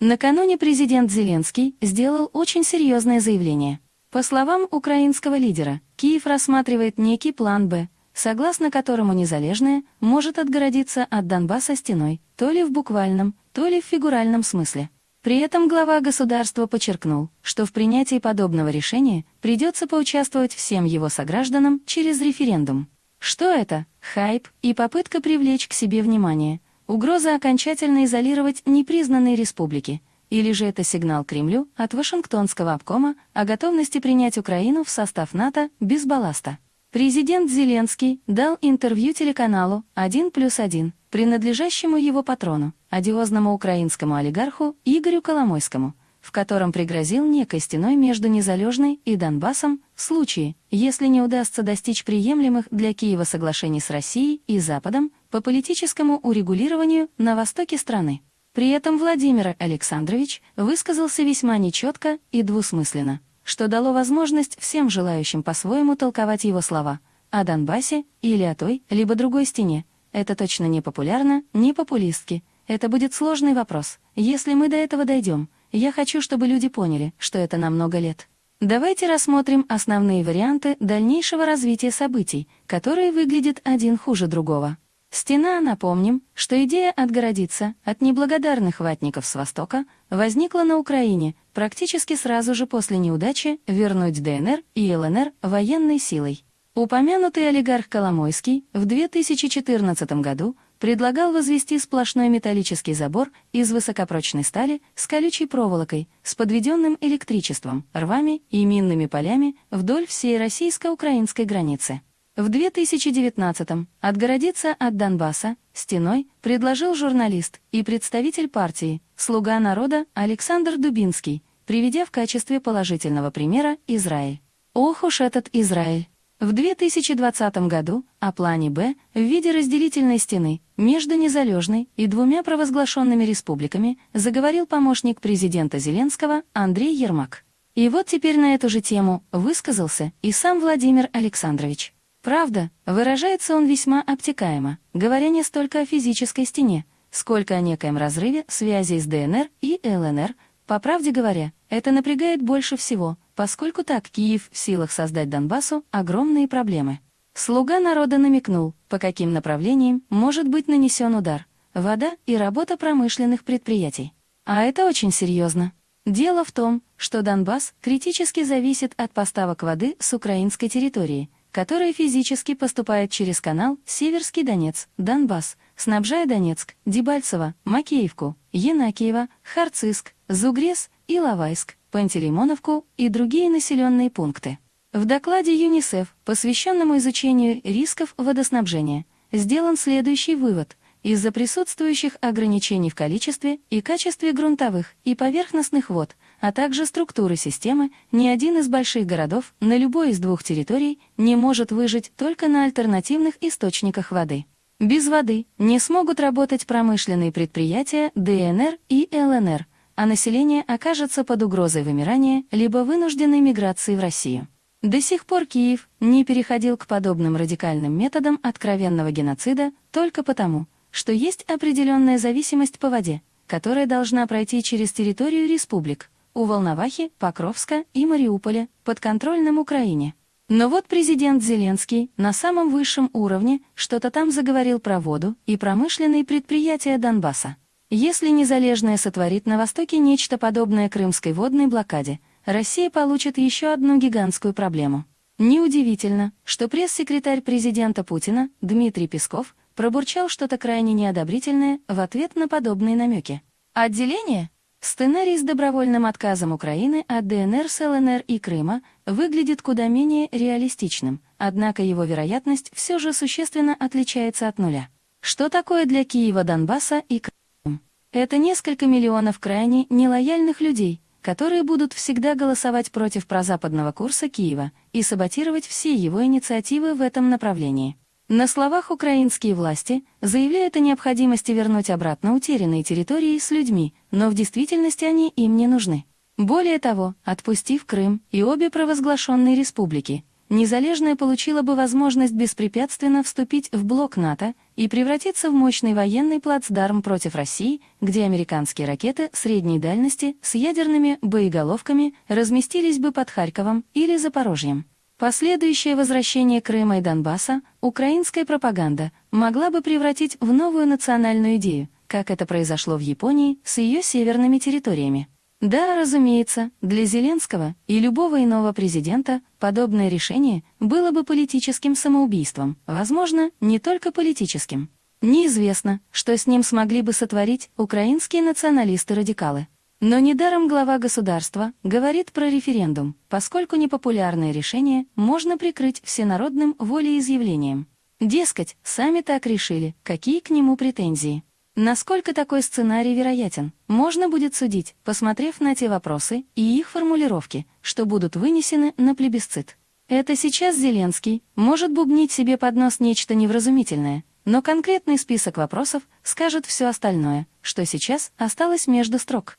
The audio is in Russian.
Накануне президент Зеленский сделал очень серьезное заявление. По словам украинского лидера, Киев рассматривает некий план «Б», согласно которому Незалежная может отгородиться от Донбасса стеной, то ли в буквальном, то ли в фигуральном смысле. При этом глава государства подчеркнул, что в принятии подобного решения придется поучаствовать всем его согражданам через референдум. Что это? Хайп и попытка привлечь к себе внимание, Угроза окончательно изолировать непризнанные республики, или же это сигнал Кремлю от Вашингтонского обкома о готовности принять Украину в состав НАТО без балласта. Президент Зеленский дал интервью телеканалу «1 плюс 1», принадлежащему его патрону, одиозному украинскому олигарху Игорю Коломойскому, в котором пригрозил некой стеной между Незалежной и Донбассом в случае, если не удастся достичь приемлемых для Киева соглашений с Россией и Западом по политическому урегулированию на востоке страны. При этом Владимир Александрович высказался весьма нечетко и двусмысленно, что дало возможность всем желающим по-своему толковать его слова о Донбассе или о той, либо другой стене. Это точно не популярно, не популистски. Это будет сложный вопрос. Если мы до этого дойдем, я хочу, чтобы люди поняли, что это на много лет. Давайте рассмотрим основные варианты дальнейшего развития событий, которые выглядят один хуже другого. Стена, напомним, что идея отгородиться от неблагодарных ватников с Востока возникла на Украине практически сразу же после неудачи вернуть ДНР и ЛНР военной силой. Упомянутый олигарх Коломойский в 2014 году предлагал возвести сплошной металлический забор из высокопрочной стали с колючей проволокой, с подведенным электричеством, рвами и минными полями вдоль всей российско-украинской границы. В 2019-м отгородиться от Донбасса стеной предложил журналист и представитель партии «Слуга народа» Александр Дубинский, приведя в качестве положительного примера Израиль. Ох уж этот Израиль! В 2020 году о плане «Б» в виде разделительной стены между незалежной и двумя провозглашенными республиками заговорил помощник президента Зеленского Андрей Ермак. И вот теперь на эту же тему высказался и сам Владимир Александрович. Правда, выражается он весьма обтекаемо, говоря не столько о физической стене, сколько о некоем разрыве связей с ДНР и ЛНР. По правде говоря, это напрягает больше всего, поскольку так Киев в силах создать Донбассу огромные проблемы. Слуга народа намекнул, по каким направлениям может быть нанесен удар. Вода и работа промышленных предприятий. А это очень серьезно. Дело в том, что Донбасс критически зависит от поставок воды с украинской территории – которая физически поступает через канал Северский Донец, Донбасс, снабжая Донецк, Дебальцево, Макеевку, Енакиево, Харциск, Зугрес, Иловайск, Пантелеймоновку и другие населенные пункты. В докладе ЮНИСЕФ, посвященному изучению рисков водоснабжения, сделан следующий вывод. Из-за присутствующих ограничений в количестве и качестве грунтовых и поверхностных вод – а также структуры системы, ни один из больших городов на любой из двух территорий не может выжить только на альтернативных источниках воды. Без воды не смогут работать промышленные предприятия ДНР и ЛНР, а население окажется под угрозой вымирания либо вынужденной миграции в Россию. До сих пор Киев не переходил к подобным радикальным методам откровенного геноцида только потому, что есть определенная зависимость по воде, которая должна пройти через территорию республик, у Волновахи, Покровска и Мариуполя, подконтрольном Украине. Но вот президент Зеленский на самом высшем уровне что-то там заговорил про воду и промышленные предприятия Донбасса. Если Незалежная сотворит на Востоке нечто подобное крымской водной блокаде, Россия получит еще одну гигантскую проблему. Неудивительно, что пресс-секретарь президента Путина Дмитрий Песков пробурчал что-то крайне неодобрительное в ответ на подобные намеки. Отделение? Сценарий с добровольным отказом Украины от ДНР с ЛНР и Крыма выглядит куда менее реалистичным, однако его вероятность все же существенно отличается от нуля. Что такое для Киева Донбасса и Крыма? Это несколько миллионов крайне нелояльных людей, которые будут всегда голосовать против прозападного курса Киева и саботировать все его инициативы в этом направлении. На словах украинские власти заявляют о необходимости вернуть обратно утерянные территории с людьми, но в действительности они им не нужны. Более того, отпустив Крым и обе провозглашенные республики, Незалежная получила бы возможность беспрепятственно вступить в блок НАТО и превратиться в мощный военный плацдарм против России, где американские ракеты средней дальности с ядерными боеголовками разместились бы под Харьковом или Запорожьем. Последующее возвращение Крыма и Донбасса украинская пропаганда могла бы превратить в новую национальную идею, как это произошло в Японии с ее северными территориями. Да, разумеется, для Зеленского и любого иного президента подобное решение было бы политическим самоубийством, возможно, не только политическим. Неизвестно, что с ним смогли бы сотворить украинские националисты-радикалы. Но недаром глава государства говорит про референдум, поскольку непопулярное решение можно прикрыть всенародным волеизъявлением. Дескать, сами так решили, какие к нему претензии. Насколько такой сценарий вероятен, можно будет судить, посмотрев на те вопросы и их формулировки, что будут вынесены на плебисцит. Это сейчас Зеленский может бубнить себе под нос нечто невразумительное, но конкретный список вопросов скажет все остальное, что сейчас осталось между строк.